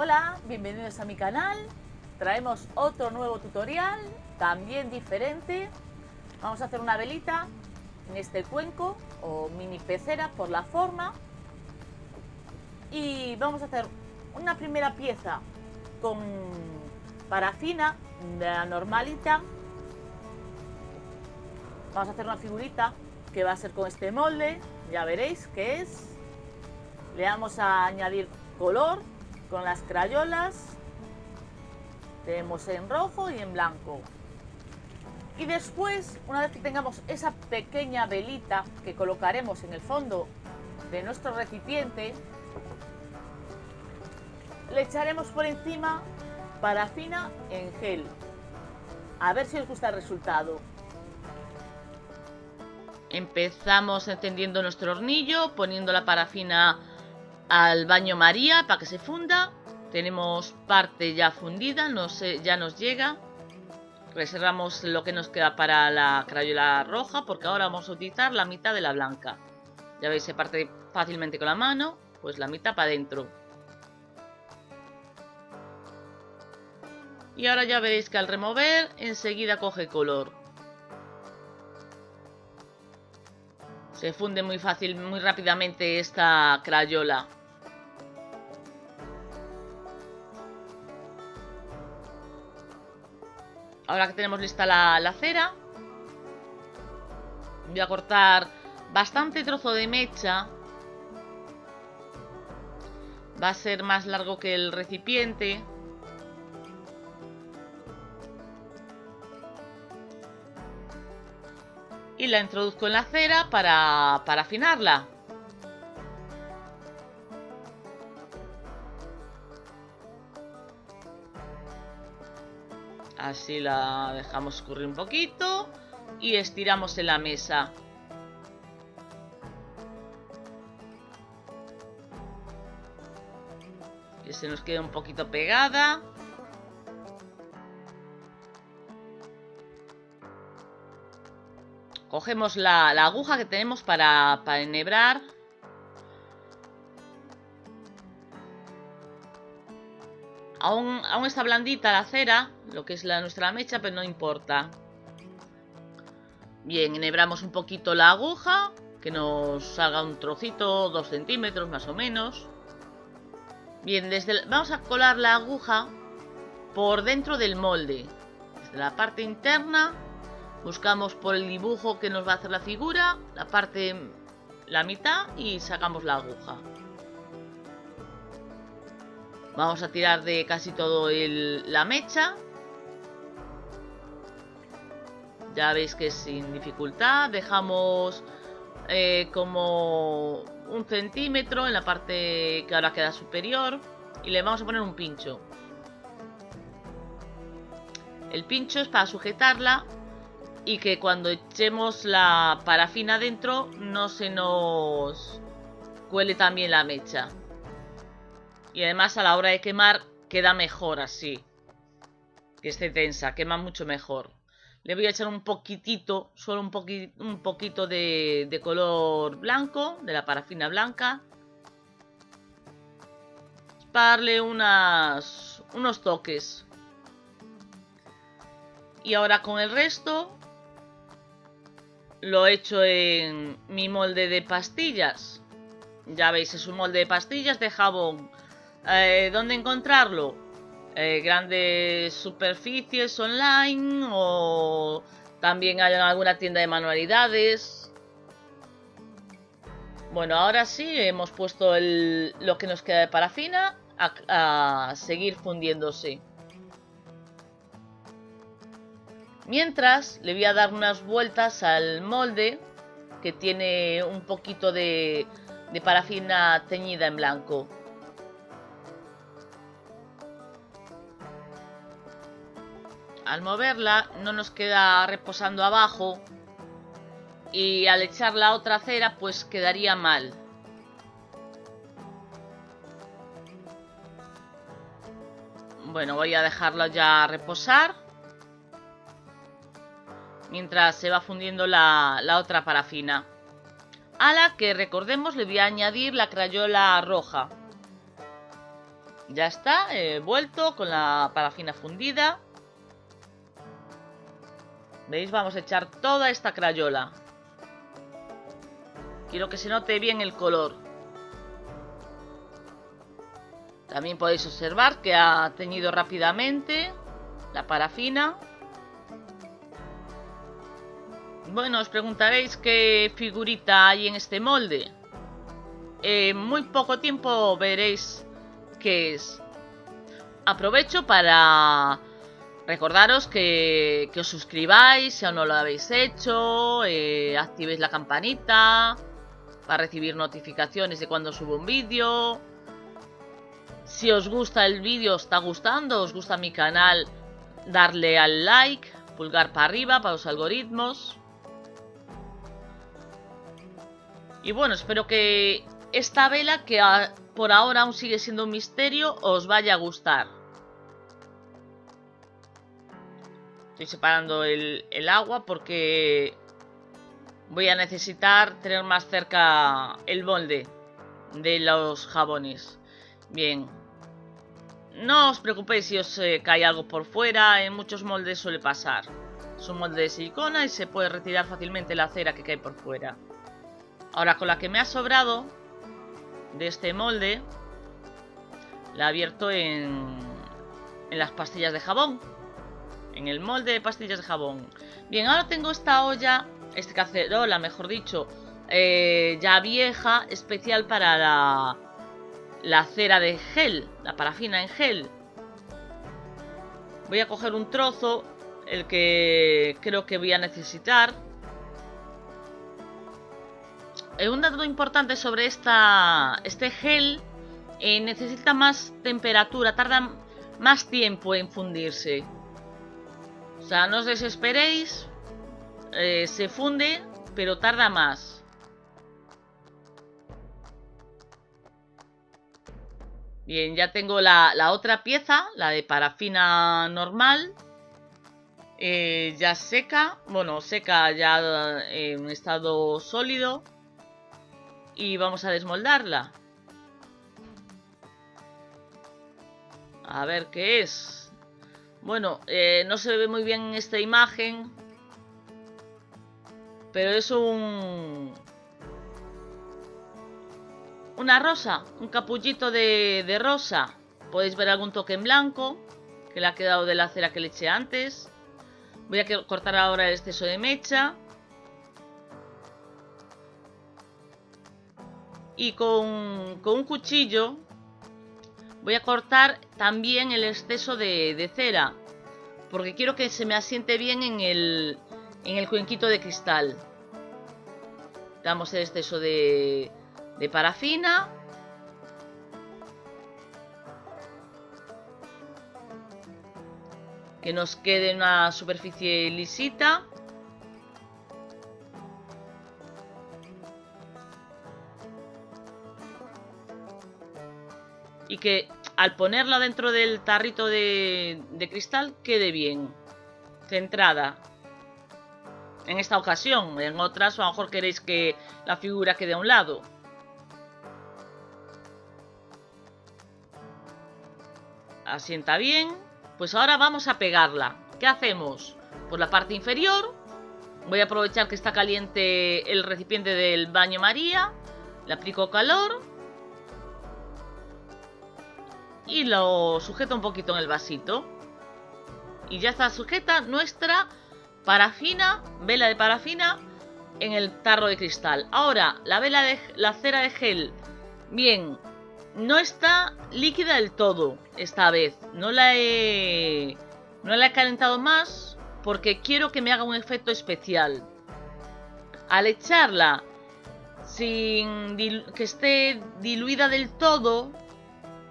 Hola, bienvenidos a mi canal. Traemos otro nuevo tutorial, también diferente. Vamos a hacer una velita en este cuenco o mini pecera por la forma. Y vamos a hacer una primera pieza con parafina la normalita. Vamos a hacer una figurita que va a ser con este molde, ya veréis qué es. Le vamos a añadir color con las crayolas. Tenemos en rojo y en blanco. Y después, una vez que tengamos esa pequeña velita que colocaremos en el fondo de nuestro recipiente, le echaremos por encima parafina en gel. A ver si os gusta el resultado. Empezamos encendiendo nuestro hornillo, poniendo la parafina al baño María para que se funda. Tenemos parte ya fundida, no sé, ya nos llega. Reservamos lo que nos queda para la crayola roja porque ahora vamos a utilizar la mitad de la blanca. Ya veis, se parte fácilmente con la mano, pues la mitad para adentro. Y ahora ya veréis que al remover enseguida coge color. Se funde muy fácil, muy rápidamente esta crayola. Ahora que tenemos lista la, cera, voy a cortar bastante trozo de mecha. Va a ser más largo que el recipiente. y la introduzco en la cera para, para afinarla. Así la dejamos escurrir un poquito y estiramos en la mesa. Que se nos quede un poquito pegada. Cogemos la, aguja que tenemos para, enhebrar. Aún, está blandita la cera, lo que es la, nuestra mecha, pero no importa. Bien, enhebramos un poquito la aguja, que nos salga un trocito, dos centímetros más o menos. Bien, desde vamos a colar la aguja por dentro del molde. Desde la parte interna Buscamos por el dibujo que nos va a hacer la figura, la parte, la mitad y sacamos la aguja. Vamos a tirar de casi todo la mecha. Ya veis que es sin dificultad. Dejamos eh, como un centímetro en la parte que ahora queda superior. Y le vamos a poner un pincho. El pincho es para sujetarla y que cuando echemos la parafina dentro no se nos cuele también la mecha. Y además a la hora de quemar queda mejor así. Que esté tensa, quema mucho mejor. Le voy a echar un poquitito, solo un, un poquito de, color blanco, de la parafina blanca. Para darle unas, unos toques. Y ahora con el resto lo he hecho en mi molde de pastillas. Ya veis, es un molde de pastillas de jabón. Eh, ¿Dónde encontrarlo? Eh, grandes superficies online o también hay alguna tienda de manualidades. Bueno, ahora sí, hemos puesto lo que nos queda de parafina a seguir fundiéndose. Mientras le voy a dar unas vueltas al molde que tiene un poquito de, parafina teñida en blanco. Al moverla no nos queda reposando abajo y al echar la otra cera pues quedaría mal. Bueno, voy a dejarlo ya reposar mientras se va fundiendo la, otra parafina. A la que recordemos le voy a añadir la crayola roja. Ya está, vuelto con la parafina fundida. ¿Veis? Vamos a echar toda esta crayola. Quiero que se note bien el color. También podéis observar que ha teñido rápidamente la parafina. Bueno, os preguntaréis qué figurita hay en este molde. En muy poco tiempo veréis qué es. Aprovecho para recordaros que, os suscribáis si aún no lo habéis hecho, eh, activéis la campanita para recibir notificaciones de cuando subo un vídeo. Si os gusta el vídeo, os está gustando, os gusta mi canal, darle al like, pulgar para arriba para los algoritmos. Y bueno, espero que esta vela, que por ahora aún sigue siendo un misterio, os vaya a gustar. Estoy separando el, agua porque voy a necesitar tener más cerca el molde de los jabones. Bien. No os preocupéis si os eh, cae algo por fuera, en muchos moldes suele pasar. Es un molde de silicona y se puede retirar fácilmente la cera que cae por fuera. Ahora con la que me ha sobrado de este molde, la abierto en las pastillas de jabón. En el molde de pastillas de jabón. Bien, ahora tengo esta olla este cacerola, mejor dicho, eh, ya vieja, especial para la, la cera de gel, la parafina en gel. Voy a coger un trozo, el que creo que voy a necesitar. Eh, un dato importante sobre esta, este gel, eh, necesita más temperatura, tarda más tiempo en fundirse. O sea, no os desesperéis, eh, se funde, pero tarda más. Bien, ya tengo la, otra pieza, la de parafina normal. Eh, ya seca, bueno, seca ya en estado sólido. Y vamos a desmoldarla. A ver qué es. Bueno, eh, no se ve muy bien en esta imagen. Pero es un... Una rosa, un capullito de, rosa. Podéis ver algún toque en blanco, que le ha quedado de la cera que le eché antes. Voy a cortar ahora el exceso de mecha. Y con, con un cuchillo voy a cortar también el exceso de, cera. Porque quiero que se me asiente bien en el, en el cuenquito de cristal. Damos el exceso de, de parafina. Que nos quede una superficie lisita. Y que al ponerla dentro del tarrito de, cristal quede bien. Centrada en esta ocasión. En otras a lo mejor queréis que la figura quede a un lado. Asienta bien. Pues ahora vamos a pegarla. ¿Qué hacemos? Por la parte inferior. Voy a aprovechar que está caliente el recipiente del baño María. Le aplico calor. Y lo sujeto un poquito en el vasito. Y ya está sujeta nuestra parafina, vela de parafina en el tarro de cristal. Ahora, la vela de la cera de gel. Bien, no está líquida del todo esta vez. No la he no la he calentado más porque quiero que me haga un efecto especial. Al echarla sin que esté diluida del todo,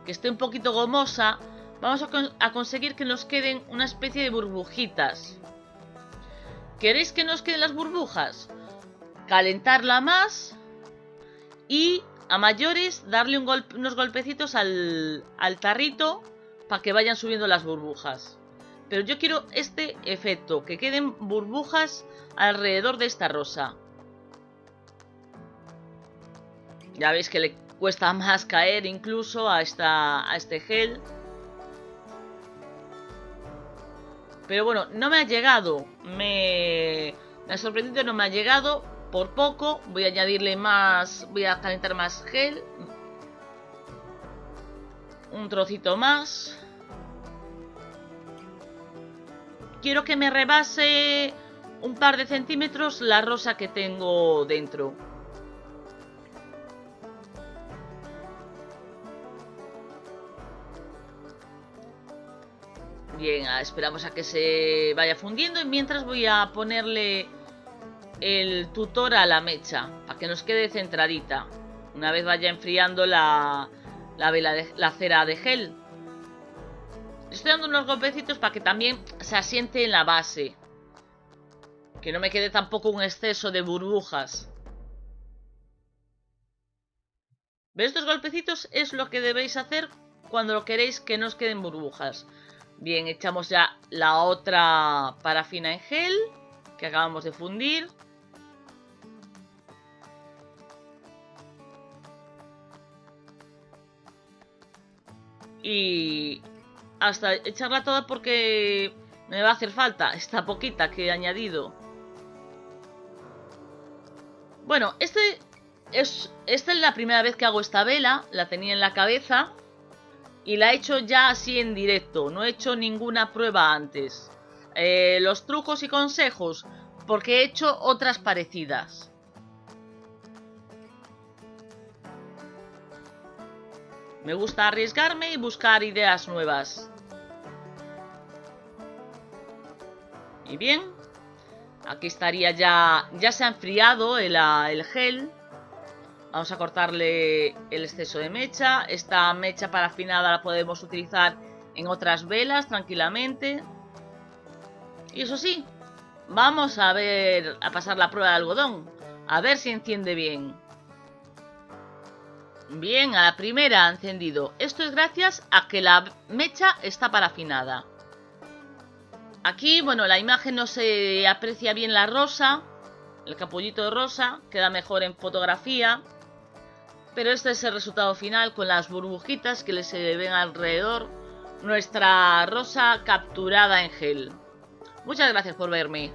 que esté un poquito gomosa, vamos a conseguir que nos queden una especie de burbujitas. ¿Queréis que nos queden las burbujas? Calentarla más y a mayores darle unos golpecitos al, al tarrito para que vayan subiendo las burbujas. Pero yo quiero este efecto, que queden burbujas alrededor de esta rosa. Ya veis que le cuesta más caer incluso a, esta, a este gel. Pero bueno, no me ha llegado. Me, me ha sorprendido, no me ha llegado. Por poco. Voy a añadirle más. Voy a calentar más gel. Un trocito más. Quiero que me rebase un par de centímetros la rosa que tengo dentro. Bien, ah, esperamos a que se vaya fundiendo y mientras voy a ponerle el tutor a la mecha para que nos quede centradita. Una vez vaya enfriando la, la, vela de, la cera de gel. Estoy dando unos golpecitos para que también se asiente en la base. Que no me quede tampoco un exceso de burbujas. ¿Ves? Estos golpecitos es lo que debéis hacer cuando lo queréis que no os queden burbujas. Bien, echamos ya la otra parafina en gel que acabamos de fundir. Y hasta echarla toda porque me va a hacer falta esta poquita que he añadido. Bueno, este es, esta es la primera vez que hago esta vela, la tenía en la cabeza y la he hecho ya así en directo, no he hecho ninguna prueba antes. Eh, los trucos y consejos, porque he hecho otras parecidas. Me gusta arriesgarme y buscar ideas nuevas. Y bien, aquí estaría ya, ya se ha enfriado el, el gel. Vamos a cortarle el exceso de mecha. Esta mecha parafinada la podemos utilizar en otras velas tranquilamente. Y eso sí, vamos a ver, a pasar la prueba de algodón. A ver si enciende bien. Bien, a la primera ha encendido. Esto es gracias a que la mecha está parafinada. Aquí, bueno, la imagen no se aprecia bien la rosa. El capullito de rosa queda mejor en fotografía. Pero este es el resultado final con las burbujitas que se ven alrededor. Nuestra rosa capturada en gel. Muchas gracias por verme.